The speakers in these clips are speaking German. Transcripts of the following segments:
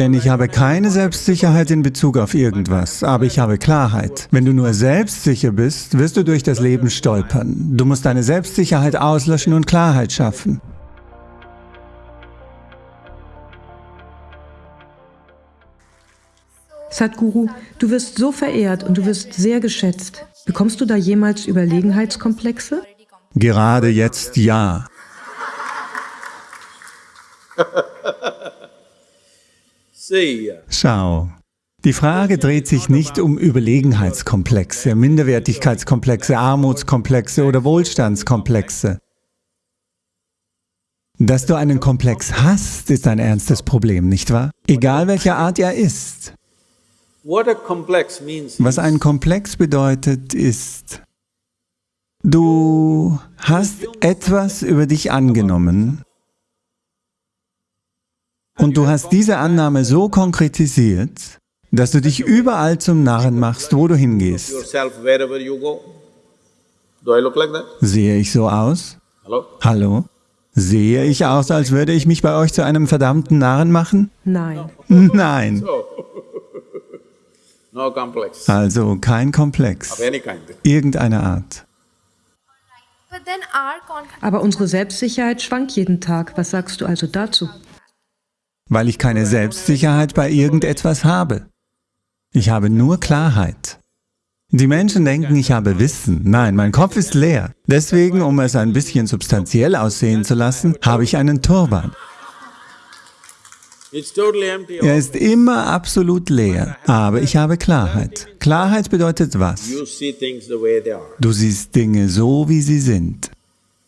Denn ich habe keine Selbstsicherheit in Bezug auf irgendwas, aber ich habe Klarheit. Wenn du nur selbstsicher bist, wirst du durch das Leben stolpern. Du musst deine Selbstsicherheit auslöschen und Klarheit schaffen. Sadhguru, du wirst so verehrt und du wirst sehr geschätzt. Bekommst du da jemals Überlegenheitskomplexe? Gerade jetzt ja. Schau, die Frage dreht sich nicht um Überlegenheitskomplexe, Minderwertigkeitskomplexe, Armutskomplexe oder Wohlstandskomplexe. Dass du einen Komplex hast, ist ein ernstes Problem, nicht wahr? Egal welcher Art er ist. Was ein Komplex bedeutet, ist, du hast etwas über dich angenommen und du hast diese Annahme so konkretisiert, dass du dich überall zum Narren machst, wo du hingehst. Sehe ich so aus? Hallo? Sehe ich aus, als würde ich mich bei euch zu einem verdammten Narren machen? Nein. Nein. Also kein Komplex, irgendeiner Art. Aber unsere Selbstsicherheit schwankt jeden Tag. Was sagst du also dazu? Weil ich keine Selbstsicherheit bei irgendetwas habe. Ich habe nur Klarheit. Die Menschen denken, ich habe Wissen. Nein, mein Kopf ist leer. Deswegen, um es ein bisschen substanziell aussehen zu lassen, habe ich einen Turban. Er ist immer absolut leer, aber ich habe Klarheit. Klarheit bedeutet was? Du siehst Dinge so, wie sie sind.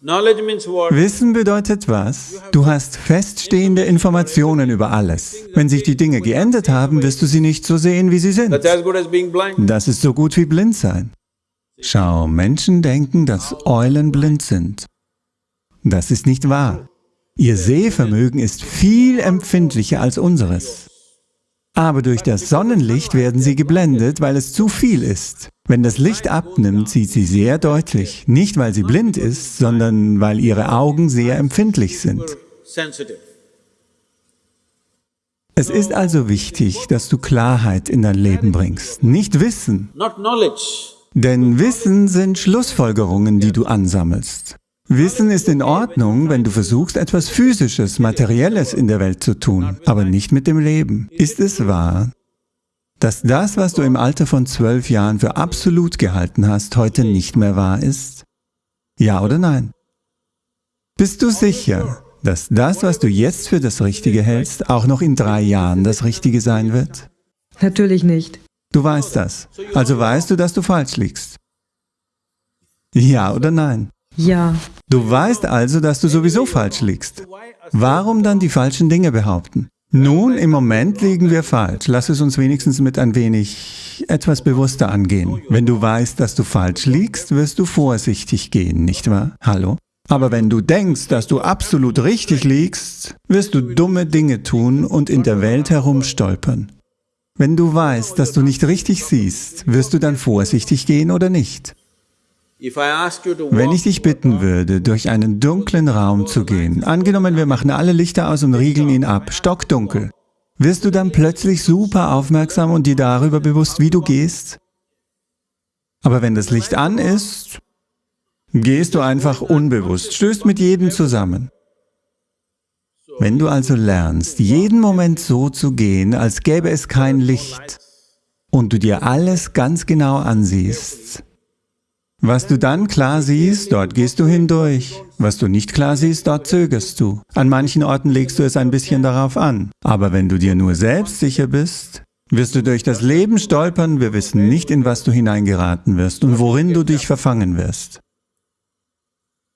Wissen bedeutet was? Du hast feststehende Informationen über alles. Wenn sich die Dinge geändert haben, wirst du sie nicht so sehen, wie sie sind. Das ist so gut wie blind sein. Schau, Menschen denken, dass Eulen blind sind. Das ist nicht wahr. Ihr Sehvermögen ist viel empfindlicher als unseres. Aber durch das Sonnenlicht werden sie geblendet, weil es zu viel ist. Wenn das Licht abnimmt, sieht sie sehr deutlich, nicht weil sie blind ist, sondern weil ihre Augen sehr empfindlich sind. Es ist also wichtig, dass du Klarheit in dein Leben bringst, nicht Wissen. Denn Wissen sind Schlussfolgerungen, die du ansammelst. Wissen ist in Ordnung, wenn du versuchst, etwas Physisches, Materielles in der Welt zu tun, aber nicht mit dem Leben. Ist es wahr, dass das, was du im Alter von zwölf Jahren für absolut gehalten hast, heute nicht mehr wahr ist? Ja oder nein? Bist du sicher, dass das, was du jetzt für das Richtige hältst, auch noch in drei Jahren das Richtige sein wird? Natürlich nicht. Du weißt das. Also weißt du, dass du falsch liegst. Ja oder nein? Ja. Du weißt also, dass du sowieso falsch liegst. Warum dann die falschen Dinge behaupten? Nun, im Moment liegen wir falsch. Lass es uns wenigstens mit ein wenig etwas bewusster angehen. Wenn du weißt, dass du falsch liegst, wirst du vorsichtig gehen, nicht wahr? Hallo? Aber wenn du denkst, dass du absolut richtig liegst, wirst du dumme Dinge tun und in der Welt herumstolpern. Wenn du weißt, dass du nicht richtig siehst, wirst du dann vorsichtig gehen oder nicht? Wenn ich dich bitten würde, durch einen dunklen Raum zu gehen, angenommen wir machen alle Lichter aus und riegeln ihn ab, stockdunkel, wirst du dann plötzlich super aufmerksam und dir darüber bewusst, wie du gehst? Aber wenn das Licht an ist, gehst du einfach unbewusst, stößt mit jedem zusammen. Wenn du also lernst, jeden Moment so zu gehen, als gäbe es kein Licht, und du dir alles ganz genau ansiehst, was du dann klar siehst, dort gehst du hindurch. Was du nicht klar siehst, dort zögerst du. An manchen Orten legst du es ein bisschen darauf an. Aber wenn du dir nur selbst sicher bist, wirst du durch das Leben stolpern, wir wissen nicht, in was du hineingeraten wirst und worin du dich verfangen wirst.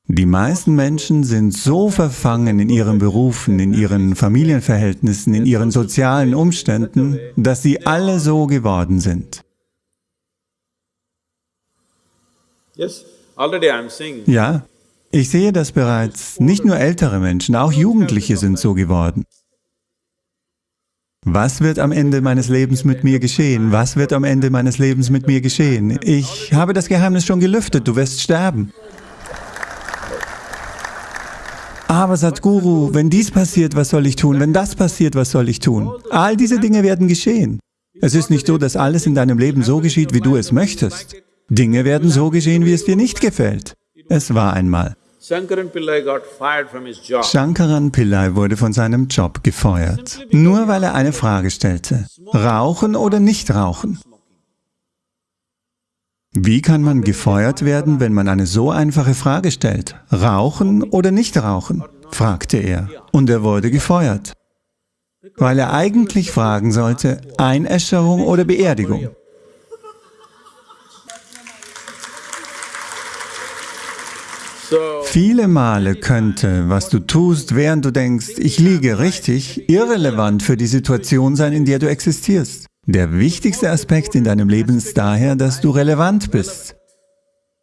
Die meisten Menschen sind so verfangen in ihren Berufen, in ihren Familienverhältnissen, in ihren sozialen Umständen, dass sie alle so geworden sind. Ja, ich sehe das bereits. Nicht nur ältere Menschen, auch Jugendliche sind so geworden. Was wird am Ende meines Lebens mit mir geschehen? Was wird am Ende meines Lebens mit mir geschehen? Ich habe das Geheimnis schon gelüftet, du wirst sterben. Aber Sadhguru, wenn dies passiert, was soll ich tun? Wenn das passiert, was soll ich tun? All diese Dinge werden geschehen. Es ist nicht so, dass alles in deinem Leben so geschieht, wie du es möchtest. Dinge werden so geschehen, wie es dir nicht gefällt. Es war einmal. Shankaran Pillai wurde von seinem Job gefeuert, nur weil er eine Frage stellte. Rauchen oder nicht rauchen? Wie kann man gefeuert werden, wenn man eine so einfache Frage stellt? Rauchen oder nicht rauchen? fragte er. Und er wurde gefeuert, weil er eigentlich fragen sollte, Einäscherung oder Beerdigung. Viele Male könnte, was du tust, während du denkst, ich liege richtig, irrelevant für die Situation sein, in der du existierst. Der wichtigste Aspekt in deinem Leben ist daher, dass du relevant bist.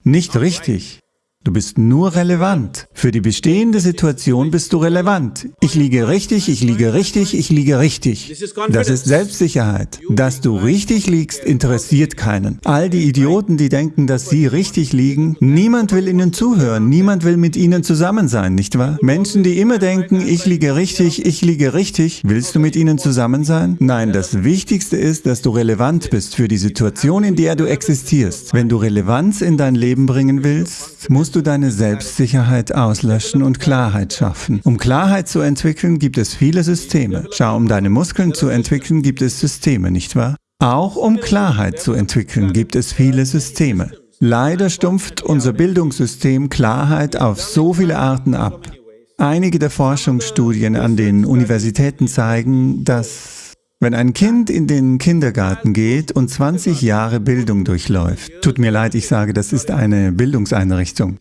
Nicht richtig. Du bist nur relevant. Für die bestehende Situation bist du relevant. Ich liege richtig, ich liege richtig, ich liege richtig. Das ist Selbstsicherheit. Dass du richtig liegst, interessiert keinen. All die Idioten, die denken, dass sie richtig liegen, niemand will ihnen zuhören, niemand will mit ihnen zusammen sein, nicht wahr? Menschen, die immer denken, ich liege richtig, ich liege richtig, willst du mit ihnen zusammen sein? Nein, das Wichtigste ist, dass du relevant bist für die Situation, in der du existierst. Wenn du Relevanz in dein Leben bringen willst, musst du deine Selbstsicherheit auslöschen und Klarheit schaffen. Um Klarheit zu entwickeln, gibt es viele Systeme. Schau, um deine Muskeln zu entwickeln, gibt es Systeme, nicht wahr? Auch um Klarheit zu entwickeln, gibt es viele Systeme. Leider stumpft unser Bildungssystem Klarheit auf so viele Arten ab. Einige der Forschungsstudien an den Universitäten zeigen, dass wenn ein Kind in den Kindergarten geht und 20 Jahre Bildung durchläuft, tut mir leid, ich sage, das ist eine Bildungseinrichtung,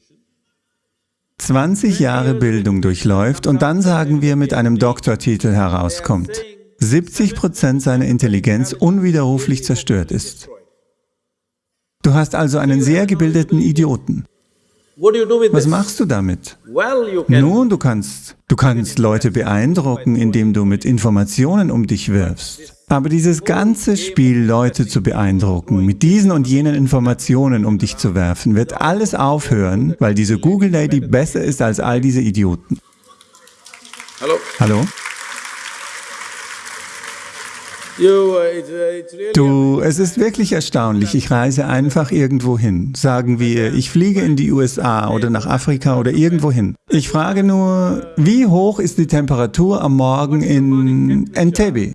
20 Jahre Bildung durchläuft und dann sagen wir mit einem Doktortitel herauskommt, 70 Prozent seiner Intelligenz unwiderruflich zerstört ist. Du hast also einen sehr gebildeten Idioten. Was machst du damit? Nun, du kannst, du kannst Leute beeindrucken, indem du mit Informationen um dich wirfst. Aber dieses ganze Spiel, Leute zu beeindrucken, mit diesen und jenen Informationen um dich zu werfen, wird alles aufhören, weil diese Google-Lady besser ist als all diese Idioten. Hallo? Hallo? Du, es ist wirklich erstaunlich. Ich reise einfach irgendwo hin. Sagen wir, ich fliege in die USA oder nach Afrika oder irgendwo hin. Ich frage nur, wie hoch ist die Temperatur am Morgen in Entebbe?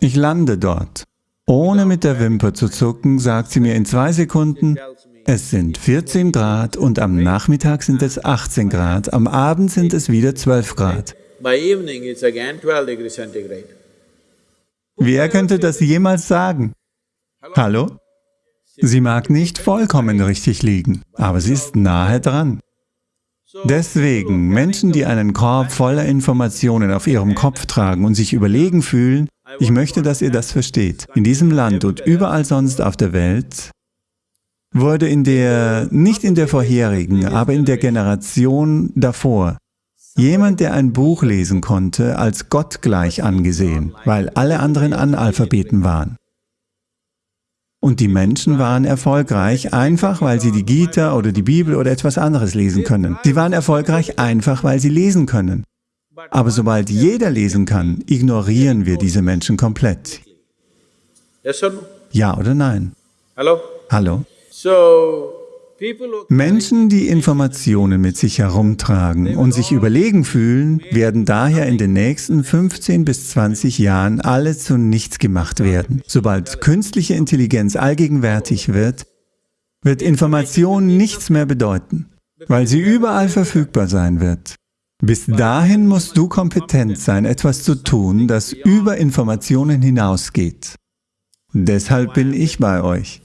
Ich lande dort. Ohne mit der Wimper zu zucken, sagt sie mir in zwei Sekunden, es sind 14 Grad und am Nachmittag sind es 18 Grad, am Abend sind es wieder 12 Grad. Wer könnte das jemals sagen? Hallo? Sie mag nicht vollkommen richtig liegen, aber sie ist nahe dran. Deswegen, Menschen, die einen Korb voller Informationen auf ihrem Kopf tragen und sich überlegen fühlen, ich möchte, dass ihr das versteht. In diesem Land und überall sonst auf der Welt wurde in der, nicht in der vorherigen, aber in der Generation davor, jemand, der ein Buch lesen konnte, als gottgleich angesehen, weil alle anderen Analphabeten waren. Und die Menschen waren erfolgreich, einfach weil sie die Gita oder die Bibel oder etwas anderes lesen können. Sie waren erfolgreich einfach, weil sie lesen können. Aber sobald jeder lesen kann, ignorieren wir diese Menschen komplett. Ja oder nein? Hallo? Hallo? Menschen, die Informationen mit sich herumtragen und sich überlegen fühlen, werden daher in den nächsten 15 bis 20 Jahren alle zu nichts gemacht werden. Sobald künstliche Intelligenz allgegenwärtig wird, wird Information nichts mehr bedeuten, weil sie überall verfügbar sein wird. Bis dahin musst du kompetent sein, etwas zu tun, das über Informationen hinausgeht. Deshalb bin ich bei euch.